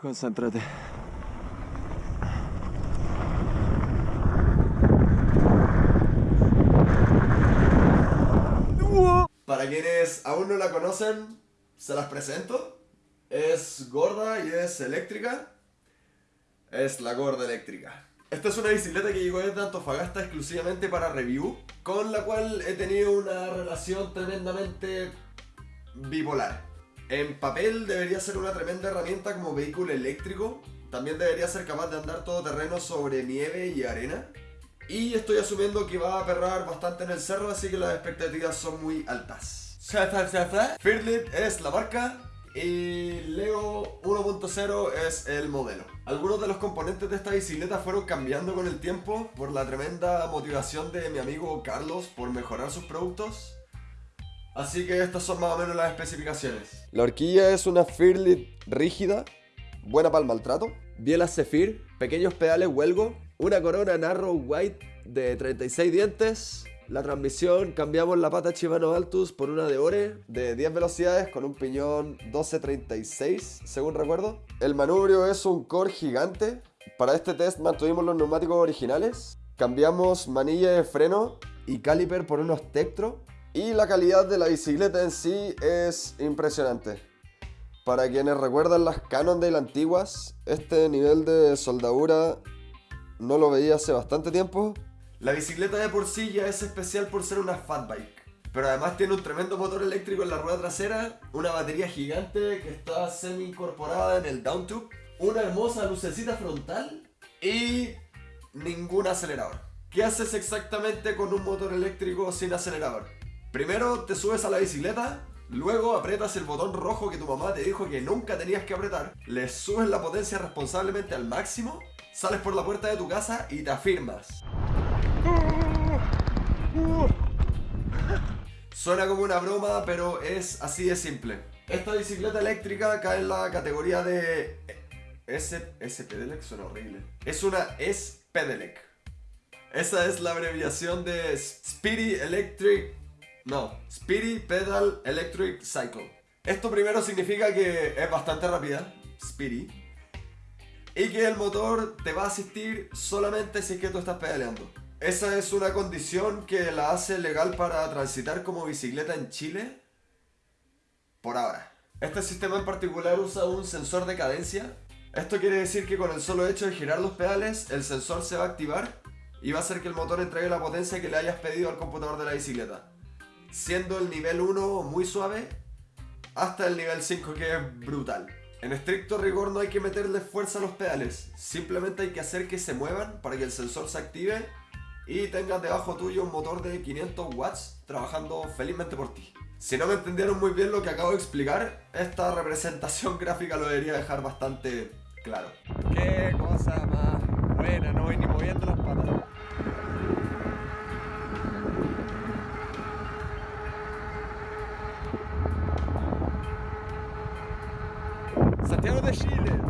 Concéntrate. Para quienes aún no la conocen, se las presento. Es gorda y es eléctrica. Es la gorda eléctrica. Esta es una bicicleta que llegó desde Antofagasta exclusivamente para review, con la cual he tenido una relación tremendamente bipolar. En papel debería ser una tremenda herramienta como vehículo eléctrico, también debería ser capaz de andar todo terreno sobre nieve y arena. Y estoy asumiendo que va a perrar bastante en el cerro, así que las expectativas son muy altas. Fearlit es la marca y Leo 1.0 es el modelo. Algunos de los componentes de esta bicicleta fueron cambiando con el tiempo por la tremenda motivación de mi amigo Carlos por mejorar sus productos. Así que estas son más o menos las especificaciones. La horquilla es una Fearlit rígida, buena para el maltrato. Bielas Zephyr, pequeños pedales Huelgo, una corona Narrow White de 36 dientes. La transmisión cambiamos la pata Shimano Altus por una de Ore de 10 velocidades con un piñón 1236, según recuerdo. El manubrio es un core gigante. Para este test mantuvimos los neumáticos originales. Cambiamos manilla de freno y caliper por unos Tektro. Y la calidad de la bicicleta en sí es impresionante. Para quienes recuerdan las Cannondale antiguas, este nivel de soldadura no lo veía hace bastante tiempo. La bicicleta de por sí ya es especial por ser una fat bike. Pero además tiene un tremendo motor eléctrico en la rueda trasera, una batería gigante que está semi incorporada en el down tube, una hermosa lucecita frontal y ningún acelerador. ¿Qué haces exactamente con un motor eléctrico sin acelerador? Primero te subes a la bicicleta, luego aprietas el botón rojo que tu mamá te dijo que nunca tenías que apretar, le subes la potencia responsablemente al máximo, sales por la puerta de tu casa y te afirmas. Suena como una broma, pero es así de simple. Esta bicicleta eléctrica cae en la categoría de... S, S Pedelec suena horrible. Es una S Pedelec. Esa es la abreviación de Speedy Electric... No, Speedy Pedal Electric Cycle. Esto primero significa que es bastante rápida, Speedy, y que el motor te va a asistir solamente si es que tú estás pedaleando. Esa es una condición que la hace legal para transitar como bicicleta en Chile por ahora. Este sistema en particular usa un sensor de cadencia. Esto quiere decir que con el solo hecho de girar los pedales, el sensor se va a activar y va a hacer que el motor entregue la potencia que le hayas pedido al computador de la bicicleta. Siendo el nivel 1 muy suave hasta el nivel 5 que es brutal. En estricto rigor no hay que meterle fuerza a los pedales, simplemente hay que hacer que se muevan para que el sensor se active y tengas debajo tuyo un motor de 500 watts trabajando felizmente por ti. Si no me entendieron muy bien lo que acabo de explicar, esta representación gráfica lo debería dejar bastante claro. Qué cosa más buena, no voy ni moviendo las patas. Santiago de Chile,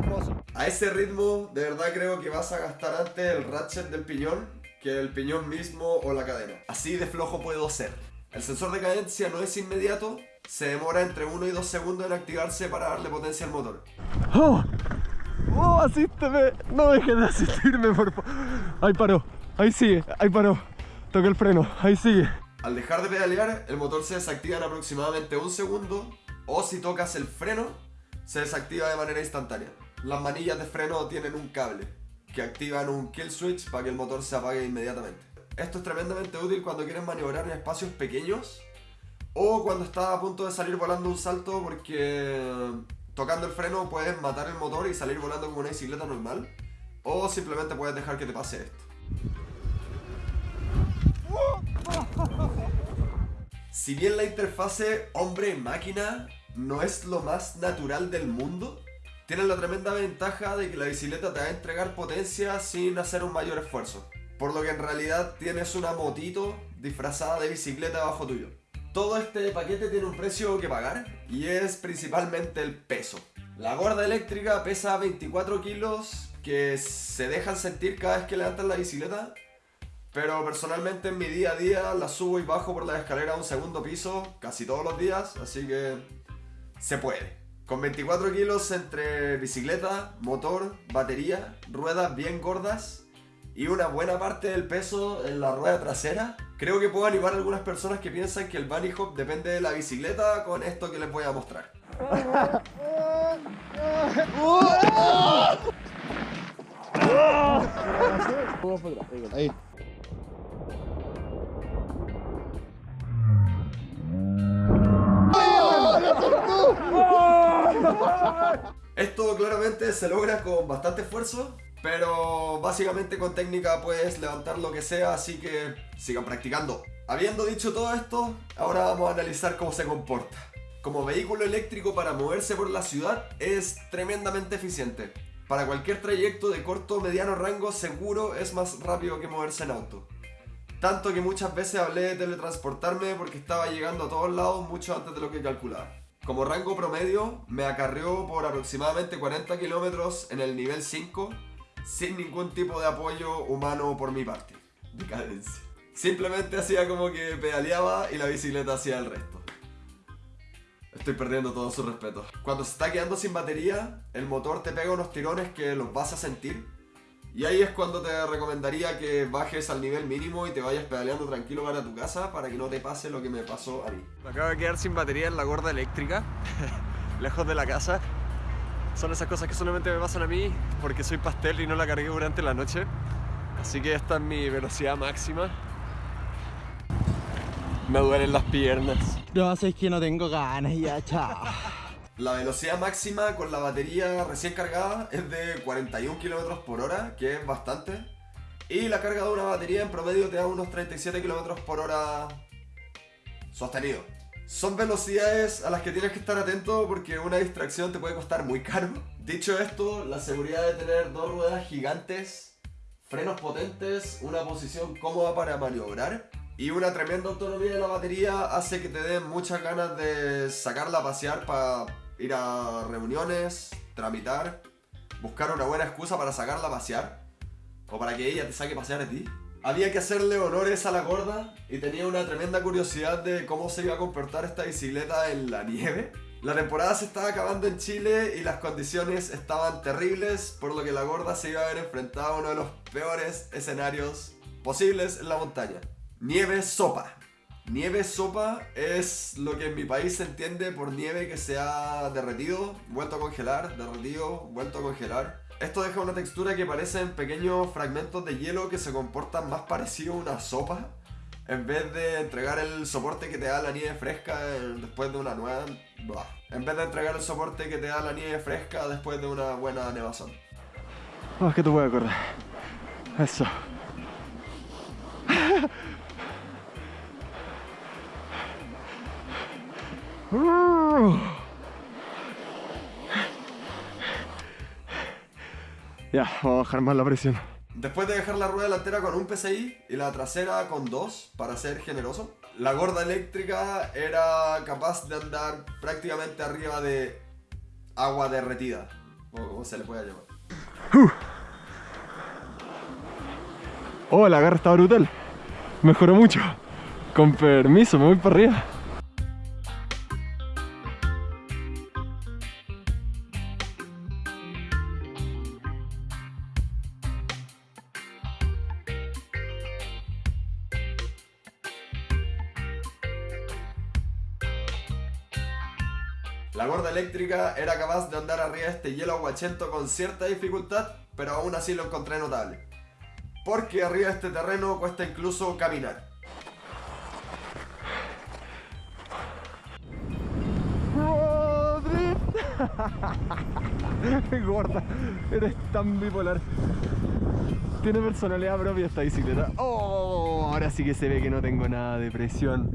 hermoso. A ese ritmo, de verdad creo que vas a gastar antes el ratchet del piñón que el piñón mismo o la cadena. Así de flojo puedo ser. El sensor de cadencia no es inmediato, se demora entre 1 y 2 segundos en activarse para darle potencia al motor. ¡Oh! ¡Oh, asísteme! No dejes de asistirme, por favor. Ahí paró, ahí sigue, ahí paró. Toca el freno, ahí sigue. Al dejar de pedalear, el motor se desactiva en aproximadamente un segundo o si tocas el freno, se desactiva de manera instantánea. Las manillas de freno tienen un cable que activan un kill switch para que el motor se apague inmediatamente. Esto es tremendamente útil cuando quieres maniobrar en espacios pequeños o cuando estás a punto de salir volando un salto porque tocando el freno puedes matar el motor y salir volando como una bicicleta normal o simplemente puedes dejar que te pase esto. Si bien la interfase hombre-máquina no es lo más natural del mundo, tiene la tremenda ventaja de que la bicicleta te va a entregar potencia sin hacer un mayor esfuerzo. Por lo que en realidad tienes una motito disfrazada de bicicleta bajo tuyo. Todo este paquete tiene un precio que pagar y es principalmente el peso. La gorda eléctrica pesa 24 kilos que se dejan sentir cada vez que levantas la bicicleta. Pero personalmente en mi día a día la subo y bajo por la escalera a un segundo piso casi todos los días, así que se puede. Con 24 kilos entre bicicleta, motor, batería, ruedas bien gordas y una buena parte del peso en la rueda trasera, creo que puedo animar a algunas personas que piensan que el bunny hop depende de la bicicleta con esto que les voy a mostrar. Ahí. Esto claramente se logra con bastante esfuerzo, pero básicamente con técnica puedes levantar lo que sea, así que sigan practicando. Habiendo dicho todo esto, ahora vamos a analizar cómo se comporta. Como vehículo eléctrico para moverse por la ciudad es tremendamente eficiente. Para cualquier trayecto de corto o mediano rango seguro es más rápido que moverse en auto. Tanto que muchas veces hablé de teletransportarme porque estaba llegando a todos lados mucho antes de lo que calculaba. Como rango promedio, me acarreó por aproximadamente 40 kilómetros en el nivel 5 sin ningún tipo de apoyo humano por mi parte. Decadencia. Simplemente hacía como que pedaleaba y la bicicleta hacía el resto. Estoy perdiendo todo su respeto. Cuando se está quedando sin batería, el motor te pega unos tirones que los vas a sentir. Y ahí es cuando te recomendaría que bajes al nivel mínimo y te vayas pedaleando tranquilo para tu casa para que no te pase lo que me pasó a mí. Me acabo de quedar sin batería en la gorda eléctrica, lejos de la casa. Son esas cosas que solamente me pasan a mí porque soy pastel y no la cargué durante la noche. Así que esta es mi velocidad máxima. Me duelen las piernas. No, es que no tengo ganas ya, chao. La velocidad máxima con la batería recién cargada es de 41 km por hora, que es bastante. Y la carga de una batería en promedio te da unos 37 km por hora sostenido. Son velocidades a las que tienes que estar atento porque una distracción te puede costar muy caro. Dicho esto, la seguridad de tener dos ruedas gigantes, frenos potentes, una posición cómoda para maniobrar y una tremenda autonomía de la batería hace que te den muchas ganas de sacarla a pasear para ir a reuniones, tramitar, buscar una buena excusa para sacarla a pasear o para que ella te saque a pasear a ti. Había que hacerle honores a la gorda y tenía una tremenda curiosidad de cómo se iba a comportar esta bicicleta en la nieve. La temporada se estaba acabando en Chile y las condiciones estaban terribles, por lo que la gorda se iba a ver enfrentada a uno de los peores escenarios posibles en la montaña. Nieve sopa. Nieve sopa es lo que en mi país se entiende por nieve que se ha derretido, vuelto a congelar, derretido, vuelto a congelar. Esto deja una textura que parecen pequeños fragmentos de hielo que se comportan más parecido a una sopa. En vez de entregar el soporte que te da la nieve fresca eh, después de una nueva... En vez de entregar el soporte que te da la nieve fresca después de una buena nevazón. Oh, es que tú puedes correr. Eso. Ya, vamos a bajar más la presión. Después de dejar la rueda delantera con un PSI y la trasera con dos, para ser generoso, la gorda eléctrica era capaz de andar prácticamente arriba de agua derretida, o como se le pueda llamar. Oh, la agarra está brutal. Mejoró mucho. Con permiso, me voy para arriba. La gorda eléctrica era capaz de andar arriba de este hielo aguachento con cierta dificultad, pero aún así lo encontré notable. Porque arriba de este terreno cuesta incluso caminar. Gorda, eres tan bipolar. Tiene personalidad propia esta bicicleta. Oh, ahora sí que se ve que no tengo nada de presión.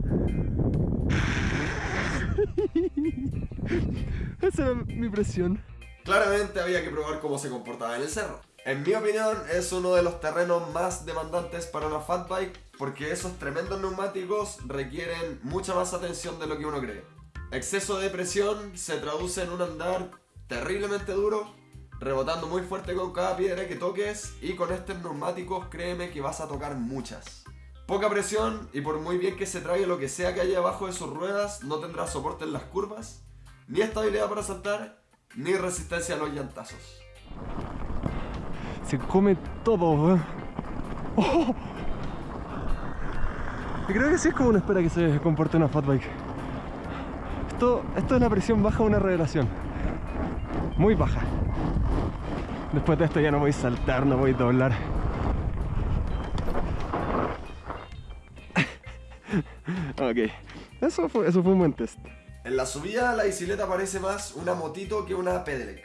Esa es mi presión. Claramente había que probar cómo se comportaba en el cerro. En mi opinión es uno de los terrenos más demandantes para una fat bike porque esos tremendos neumáticos requieren mucha más atención de lo que uno cree. Exceso de presión se traduce en un andar terriblemente duro, rebotando muy fuerte con cada piedra que toques y con estos neumáticos créeme que vas a tocar muchas. Poca presión y por muy bien que se trague lo que sea que haya abajo de sus ruedas, no tendrá soporte en las curvas ni estabilidad para saltar, ni resistencia a los llantazos. Se come todo, weón. ¡Oh! Creo que sí es como uno espera que se comporte una fat bike. Esto, esto es la presión baja una revelación. Muy baja. Después de esto ya no voy a saltar, no voy a doblar. Ok. Eso fue, eso fue un buen test. En la subida la bicicleta parece más una motito que una pedelec.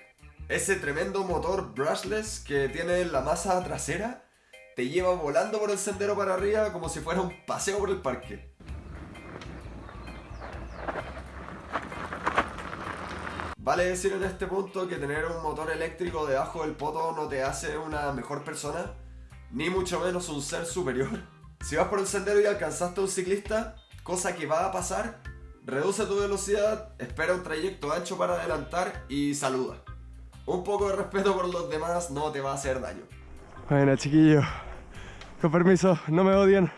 Ese tremendo motor brushless que tiene en la masa trasera te lleva volando por el sendero para arriba como si fuera un paseo por el parque. Vale decir en este punto que tener un motor eléctrico debajo del poto no te hace una mejor persona, ni mucho menos un ser superior. Si vas por el sendero y alcanzaste a un ciclista, cosa que va a pasar, reduce tu velocidad, espera un trayecto ancho para adelantar y saluda. Un poco de respeto por los demás no te va a hacer daño. Bueno, chiquillo. Con permiso, no me odien.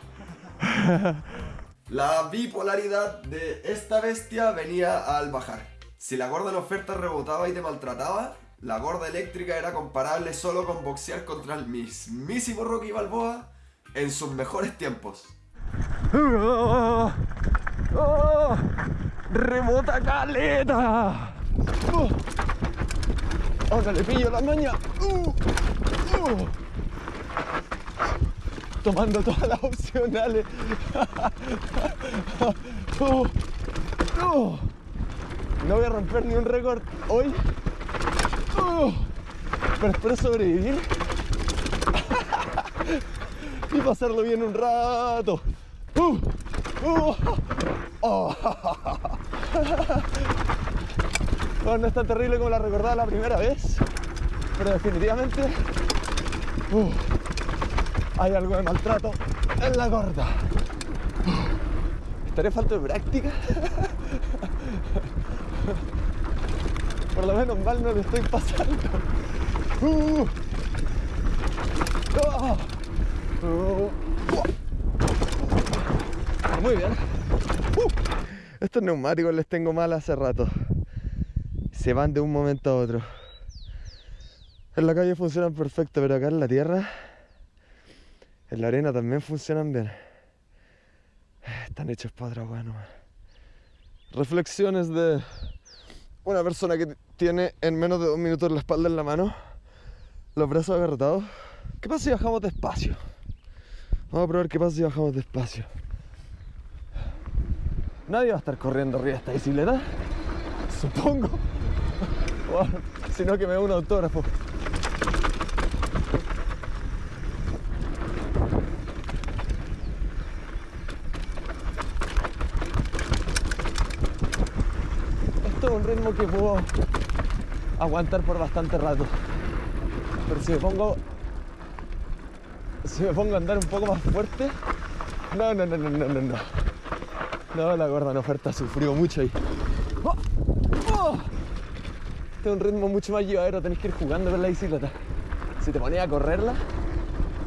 La bipolaridad de esta bestia venía al bajar. Si la gorda en oferta rebotaba y te maltrataba, la gorda eléctrica era comparable solo con boxear contra el mismísimo Rocky Balboa en sus mejores tiempos. ¡Oh! ¡Rebota caleta! Ahora le pillo la maña. ¡Uh! ¡Uh! Tomando todas las opcionales. ¡Uh! No voy a romper ni un récord hoy. Pero espero sobrevivir. y pasarlo bien un rato. ¡Uh! ¡Uh! ¡Oh! No es tan terrible como la recordaba la primera vez, pero definitivamente uh, hay algo de maltrato en la gorda. ¿Estaré falta de práctica? Por lo menos mal no lo estoy pasando. Oh, Uh, estos neumáticos les tengo mal hace rato se van de un momento a otro. En la calle funcionan perfecto, pero acá en la tierra, en la arena también funcionan bien. Están hechos para otra bueno. Reflexiones de una persona que tiene en menos de dos minutos la espalda en la mano, los brazos agarrotados. ¿Qué pasa si bajamos despacio? Vamos a probar qué pasa si bajamos despacio. Nadie va a estar corriendo arriba de esta bicicleta, supongo sino que me da un autógrafo. Esto es un ritmo que puedo aguantar por bastante rato. Pero si me pongo. Si me pongo a andar un poco más fuerte. No, no, no, no, no, no, no. No, la gorda no oferta sufrió mucho ahí. ¡Oh! ¡Oh! Este es un ritmo mucho más llevadero, tenés que ir jugando con la bicicleta. Si te pones a correrla,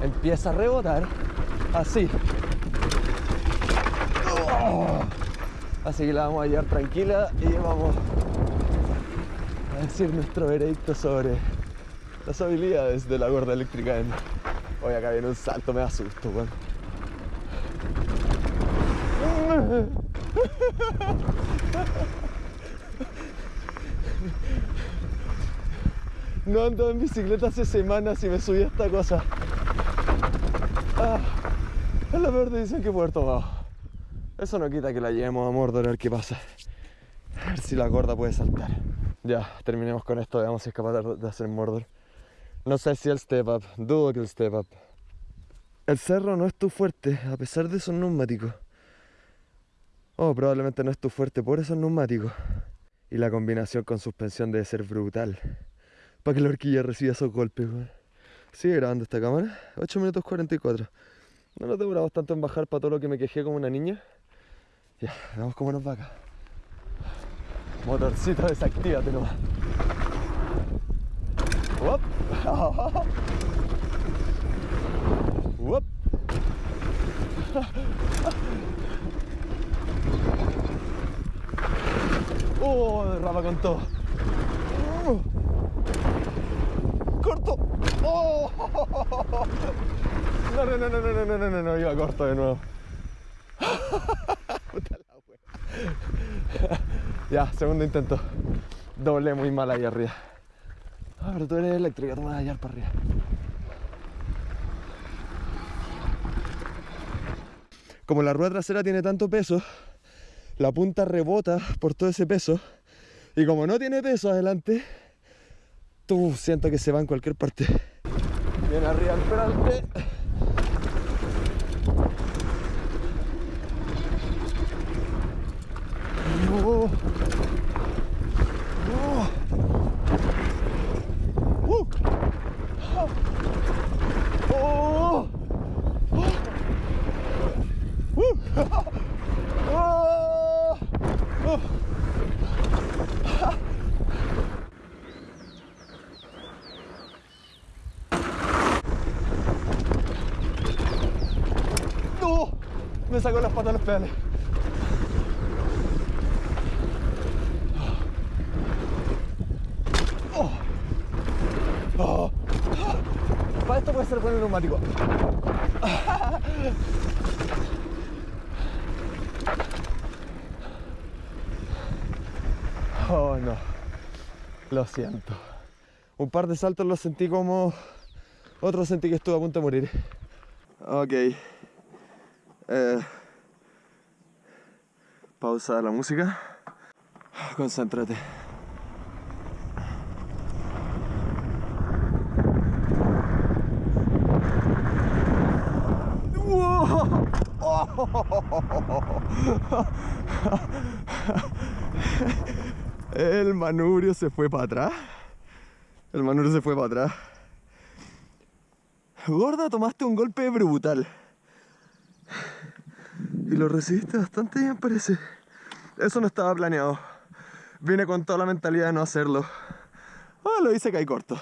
empieza a rebotar así. Oh. Así que la vamos a llevar tranquila y vamos a decir nuestro veredicto sobre las habilidades de la gorda eléctrica en... Hoy acá viene un salto, me asusto, weón. No ando en bicicleta hace semanas y me subí a esta cosa. Ah, es la peor decisión que puedo haber tomado. Eso no quita que la llevemos a Mordor a ver qué pasa. A ver si la gorda puede saltar. Ya, terminemos con esto, veamos si es capaz de hacer Mordor. No sé si el step up, dudo que el step up. El cerro no es tu fuerte, a pesar de esos neumáticos. Oh, probablemente no es tu fuerte por esos neumáticos. Y la combinación con suspensión debe ser brutal para que la horquilla reciba esos golpes, Sigue grabando esta cámara, 8 minutos 44. No nos demoramos tanto en bajar para todo lo que me quejé como una niña. Ya, veamos cómo nos va acá. Motorcito, desactívate nomás. Oh, derrapa con todo. Uh. Corto. Oh. No, no, no, no, no, no, no, no, no, iba corto de nuevo. La. Ya, segundo intento. Doble muy mal ahí arriba. Ah, pero tú eres eléctrica, tú me vas a hallar para arriba. Como la rueda trasera tiene tanto peso, la punta rebota por todo ese peso. Y como no tiene peso adelante, tú siento que se va en cualquier parte. Bien arriba peralte. Oh. Oh. Uh. Oh. Uh. Oh. Oh. ¡No! Me sacó las patas de los pedales. Para esto puede ser con el neumático. Oh no, lo siento. Un par de saltos los sentí como... Otros sentí que estuve a punto de morir. Ok. Eh, pausa la música. Concéntrate. El manubrio se fue para atrás. El manubrio se fue para atrás. Gorda, tomaste un golpe brutal. Y lo recibiste bastante bien, parece. Eso no estaba planeado. Vine con toda la mentalidad de no hacerlo. Ah, lo hice caí corto.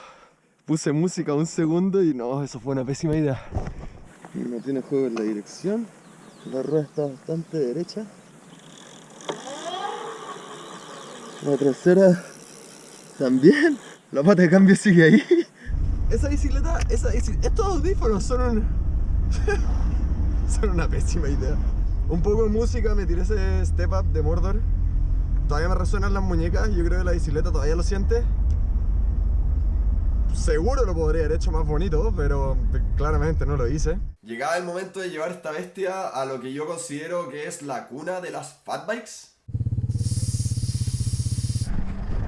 Puse música un segundo y no, eso fue una pésima idea. No tiene juego en la dirección. La rueda está bastante derecha. La trasera también. La pata de cambio sigue ahí. Esa bicicleta, esa bici- estos audífonos son un... son una pésima idea. Un poco de música, me tiré ese step up de Mordor. Todavía me resuenan las muñecas, yo creo que la bicicleta todavía lo siente. Seguro lo podría haber hecho más bonito, pero claramente no lo hice. Llegaba el momento de llevar esta bestia a lo que yo considero que es la cuna de las fatbikes.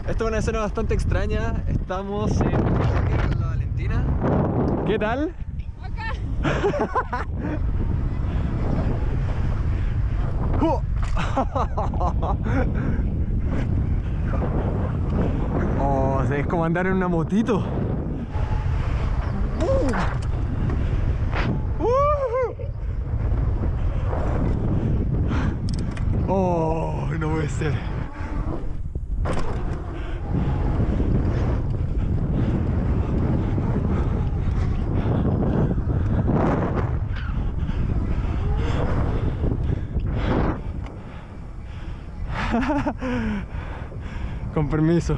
Esta es una escena bastante extraña. Estamos en con la Valentina. ¿Qué tal? ¡Oh! oh, es como andar en una motito. Oh, no puede ser. Con permiso.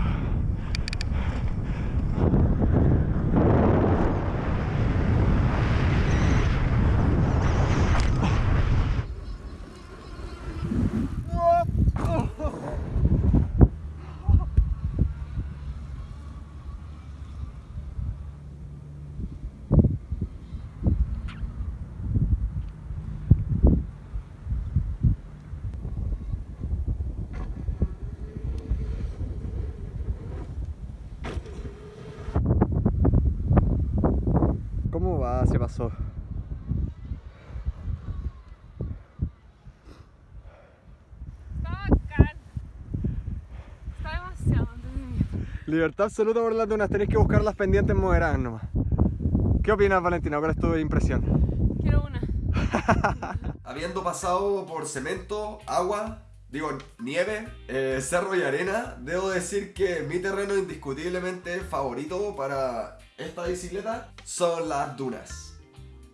¿Cómo va? Se pasó. Está bacán. Está demasiado entretenido. Libertad absoluta por las dunas, tenéis que buscar las pendientes moderadas nomás. ¿Qué opinas, Valentina? ¿Cuál es tu impresión? Quiero una. Habiendo pasado por cemento, agua, digo nieve, eh, cerro y arena, debo decir que mi terreno indiscutiblemente favorito para esta bicicleta son las dunas.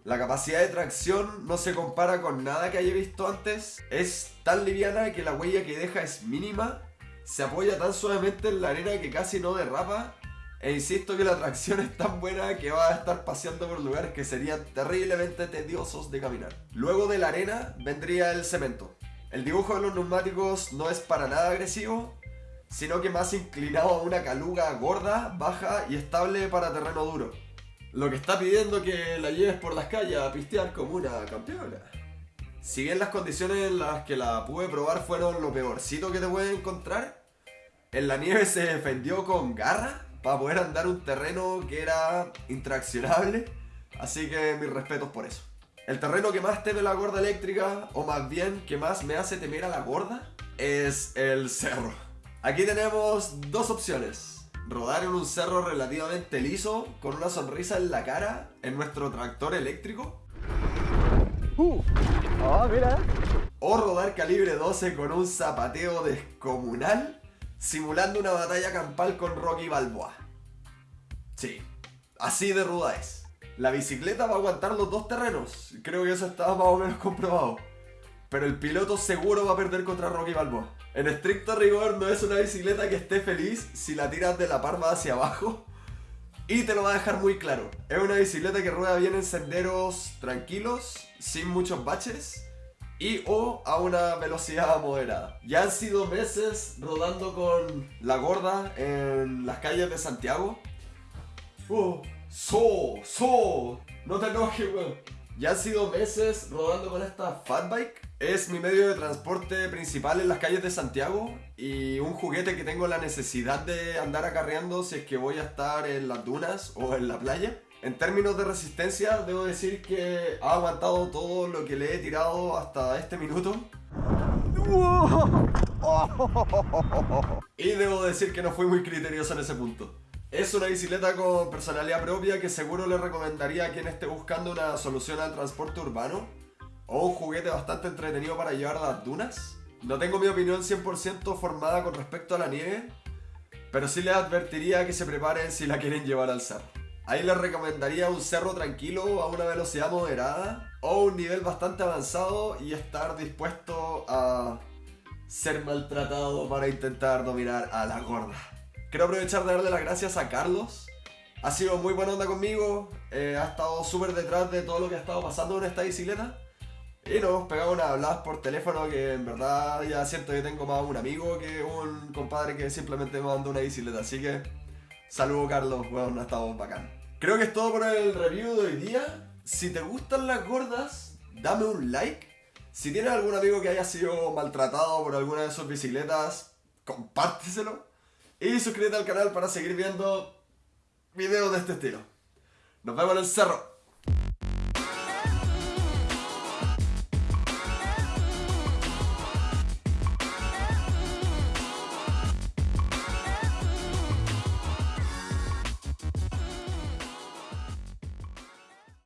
La capacidad de tracción no se compara con nada que haya visto antes. Es tan liviana que la huella que deja es mínima. se apoya tan suavemente en la arena que casi no derrapa. E insisto que la tracción es tan buena que va a estar paseando por lugares que serían terriblemente tediosos de caminar. Luego de la arena vendría el cemento. El dibujo de los neumáticos no es para nada agresivo, sino que más inclinado a una caluga gorda, baja y estable para terreno duro. Lo que está pidiendo que la lleves por las calles a pistear como una campeona. Si bien las condiciones en las que la pude probar fueron lo peorcito que te puedes encontrar, en la nieve se defendió con garra para poder andar un terreno que era intraccionable, así que mis respetos por eso. El terreno que más teme la gorda eléctrica, o más bien que más me hace temer a la gorda, es el cerro. Aquí tenemos dos opciones. Rodar en un cerro relativamente liso, con una sonrisa en la cara, en nuestro tractor eléctrico. Oh, mira. O rodar calibre 12 con un zapateo descomunal, simulando una batalla campal con Rocky Balboa. Sí, así de ruda es. La bicicleta va a aguantar los dos terrenos, creo que eso estaba más o menos comprobado. Pero el piloto seguro va a perder contra Rocky Balboa. En estricto rigor no es una bicicleta que esté feliz si la tiras de la parma hacia abajo. Y te lo va a dejar muy claro. Es una bicicleta que rueda bien en senderos tranquilos, sin muchos baches y o a una velocidad moderada. Ya han sido meses rodando con la gorda en las calles de Santiago. Uh, so, so, no te enojes, weón. Ya han sido meses rodando con esta fatbike. Es mi medio de transporte principal en las calles de Santiago y un juguete que tengo la necesidad de andar acarreando si es que voy a estar en las dunas o en la playa. En términos de resistencia, debo decir que ha aguantado todo lo que le he tirado hasta este minuto. Y debo decir que no fui muy criterioso en ese punto. Es una bicicleta con personalidad propia que seguro le recomendaría a quien esté buscando una solución al transporte urbano o un juguete bastante entretenido para llevar a las dunas. No tengo mi opinión 100% formada con respecto a la nieve, pero sí les advertiría que se preparen si la quieren llevar al cerro. Ahí les recomendaría un cerro tranquilo a una velocidad moderada o un nivel bastante avanzado y estar dispuesto a ser maltratado para intentar dominar a la gorda. Quiero aprovechar de darle las gracias a Carlos. Ha sido muy buena onda conmigo, eh, ha estado súper detrás de todo lo que ha estado pasando en esta bicicleta. Y nos hemos pegado unas habladas por teléfono que en verdad ya siento que tengo más un amigo que un compadre que simplemente me mandó una bicicleta. Así que Saludos Carlos, bueno, ha estado bacán. Creo que es todo por el review de hoy día. Si te gustan las gordas, dame un like. Si tienes algún amigo que haya sido maltratado por alguna de sus bicicletas, compárteselo. Y suscríbete al canal para seguir viendo videos de este estilo. Nos vemos en el cerro.